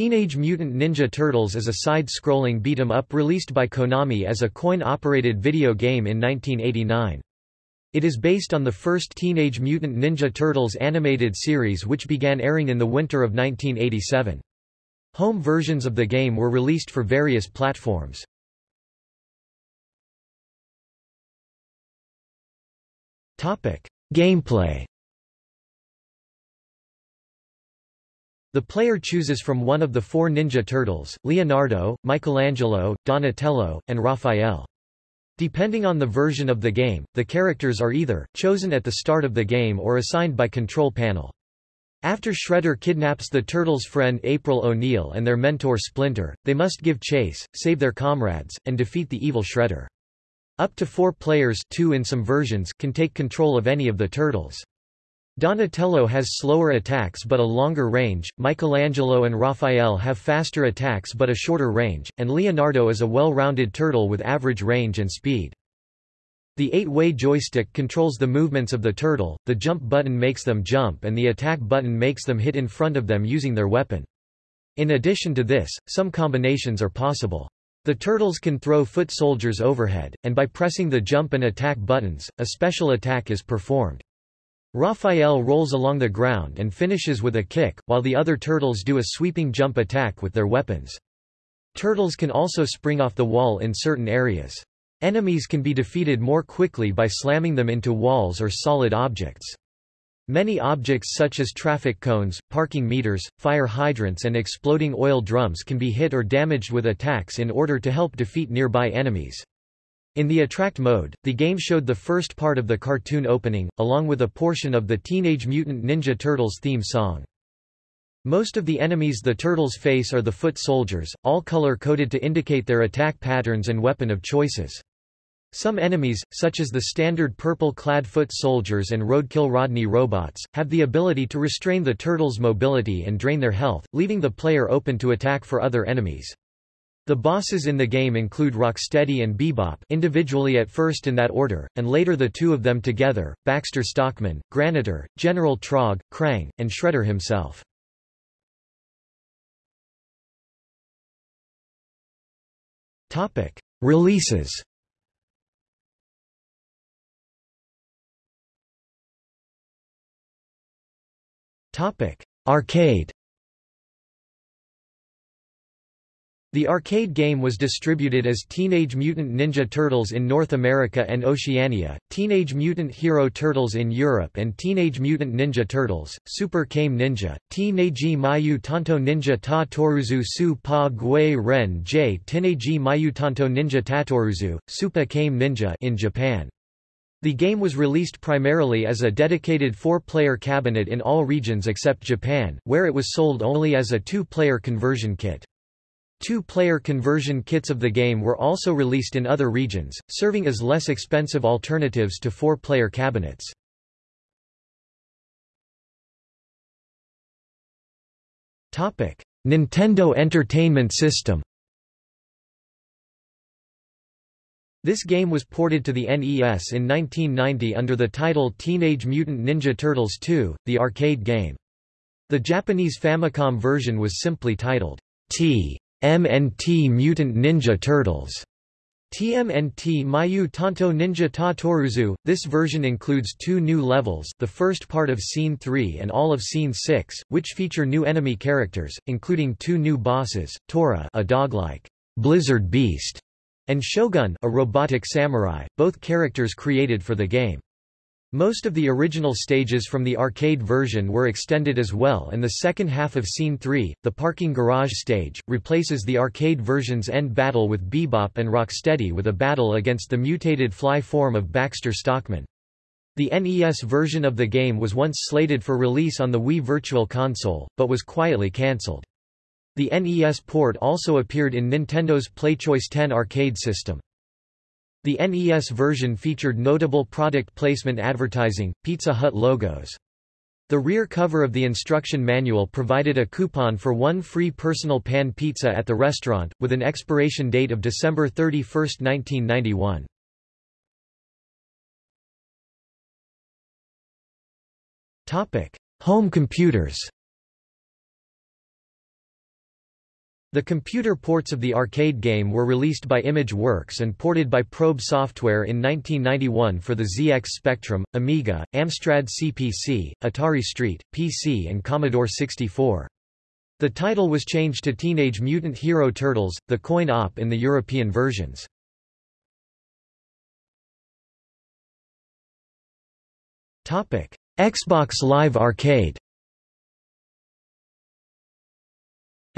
Teenage Mutant Ninja Turtles is a side-scrolling beat-em-up released by Konami as a coin-operated video game in 1989. It is based on the first Teenage Mutant Ninja Turtles animated series which began airing in the winter of 1987. Home versions of the game were released for various platforms. Gameplay The player chooses from one of the four Ninja Turtles, Leonardo, Michelangelo, Donatello, and Raphael. Depending on the version of the game, the characters are either, chosen at the start of the game or assigned by Control Panel. After Shredder kidnaps the Turtles' friend April O'Neil and their mentor Splinter, they must give chase, save their comrades, and defeat the evil Shredder. Up to four players two in some versions can take control of any of the Turtles. Donatello has slower attacks but a longer range, Michelangelo and Raphael have faster attacks but a shorter range, and Leonardo is a well-rounded turtle with average range and speed. The eight-way joystick controls the movements of the turtle, the jump button makes them jump and the attack button makes them hit in front of them using their weapon. In addition to this, some combinations are possible. The turtles can throw foot soldiers overhead, and by pressing the jump and attack buttons, a special attack is performed. Raphael rolls along the ground and finishes with a kick, while the other turtles do a sweeping jump attack with their weapons. Turtles can also spring off the wall in certain areas. Enemies can be defeated more quickly by slamming them into walls or solid objects. Many objects such as traffic cones, parking meters, fire hydrants and exploding oil drums can be hit or damaged with attacks in order to help defeat nearby enemies. In the Attract mode, the game showed the first part of the cartoon opening, along with a portion of the Teenage Mutant Ninja Turtles theme song. Most of the enemies the Turtles face are the foot soldiers, all color-coded to indicate their attack patterns and weapon of choices. Some enemies, such as the standard purple-clad foot soldiers and roadkill Rodney robots, have the ability to restrain the Turtles' mobility and drain their health, leaving the player open to attack for other enemies. The bosses in the game include Rocksteady and Bebop individually at first in that order, and later the two of them together, Baxter Stockman, Granitor, General Trog, Krang, and Shredder himself. Releases. Arcade The arcade game was distributed as Teenage Mutant Ninja Turtles in North America and Oceania, Teenage Mutant Hero Turtles in Europe and Teenage Mutant Ninja Turtles, Super Kame Ninja, Teenage Mayu Tanto Ninja Ta Toruzu Su Pa Gui Ren J Teenage Mayu Tanto Ninja Tatoruzu, Super Kame Ninja in Japan. The game was released primarily as a dedicated four-player cabinet in all regions except Japan, where it was sold only as a two-player conversion kit. Two-player conversion kits of the game were also released in other regions, serving as less expensive alternatives to four-player cabinets. Nintendo Entertainment System This game was ported to the NES in 1990 under the title Teenage Mutant Ninja Turtles 2, the arcade game. The Japanese Famicom version was simply titled T. MNT Mutant Ninja Turtles. TMNT Mayu Tanto Ninja Ta Toruzu. This version includes two new levels, the first part of Scene 3 and all of Scene 6, which feature new enemy characters, including two new bosses, Tora a dog-like blizzard beast, and Shogun a robotic samurai, both characters created for the game. Most of the original stages from the arcade version were extended as well and the second half of Scene 3, the parking garage stage, replaces the arcade version's end battle with Bebop and Rocksteady with a battle against the mutated fly form of Baxter Stockman. The NES version of the game was once slated for release on the Wii Virtual Console, but was quietly cancelled. The NES port also appeared in Nintendo's PlayChoice 10 arcade system. The NES version featured notable product placement advertising, Pizza Hut logos. The rear cover of the instruction manual provided a coupon for one free personal pan pizza at the restaurant, with an expiration date of December 31, 1991. Home computers The computer ports of the arcade game were released by Image Works and ported by Probe Software in 1991 for the ZX Spectrum, Amiga, Amstrad CPC, Atari ST, PC and Commodore 64. The title was changed to Teenage Mutant Hero Turtles, the coin-op in the European versions. Xbox Live Arcade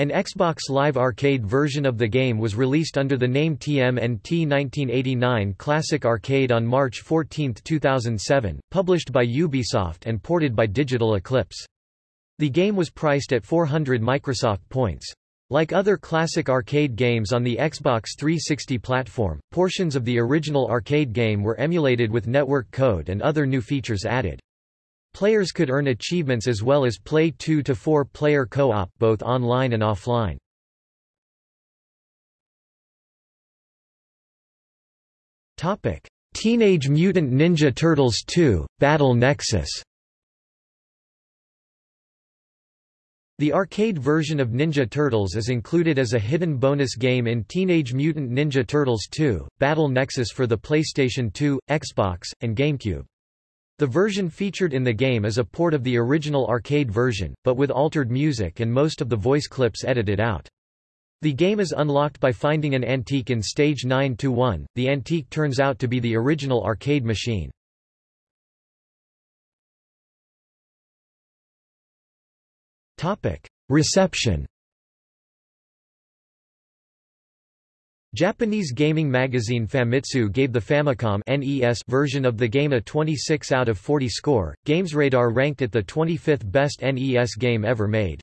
An Xbox Live Arcade version of the game was released under the name TMNT 1989 Classic Arcade on March 14, 2007, published by Ubisoft and ported by Digital Eclipse. The game was priced at 400 Microsoft points. Like other classic arcade games on the Xbox 360 platform, portions of the original arcade game were emulated with network code and other new features added. Players could earn achievements as well as play 2 to 4 player co-op both online and offline. Topic: Teenage Mutant Ninja Turtles 2: Battle Nexus. The arcade version of Ninja Turtles is included as a hidden bonus game in Teenage Mutant Ninja Turtles 2: Battle Nexus for the PlayStation 2, Xbox, and GameCube. The version featured in the game is a port of the original arcade version, but with altered music and most of the voice clips edited out. The game is unlocked by finding an antique in stage 9-1. The antique turns out to be the original arcade machine. Reception Japanese gaming magazine Famitsu gave the Famicom NES version of the game a 26 out of 40 score. GamesRadar ranked it the 25th best NES game ever made.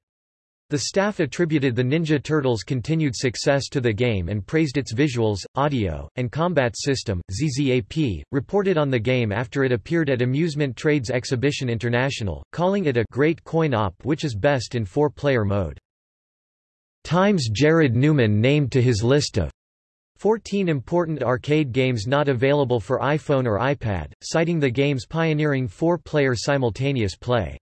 The staff attributed the Ninja Turtles' continued success to the game and praised its visuals, audio, and combat system. ZZAP reported on the game after it appeared at Amusement Trades Exhibition International, calling it a great coin-op which is best in four-player mode. Times Jared Newman named to his list of 14 important arcade games not available for iPhone or iPad, citing the game's pioneering four-player simultaneous play.